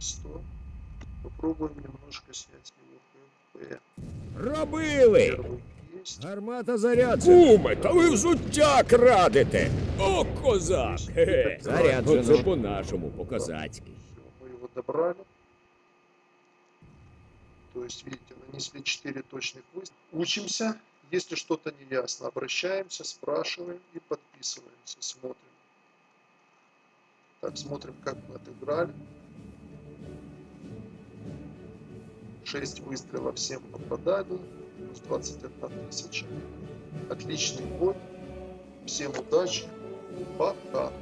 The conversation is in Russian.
100. Попробуем немножко снять с него ХП. Робили! Гармата заряджена. Куме, та ви взуття крадете. О, козак! Заряджено. Це по-нашому, по-козацьки. Все, мы его добрали. То есть, видите, нанесли 4 точных выстрела. Учимся. Если что-то не ясно, обращаемся, спрашиваем и подписываемся, смотрим. Так, смотрим, как мы отыграли. 6 выстрелов, 7 попаданий, плюс 21 тысяча. Отличный бой. Всем удачи. Пока.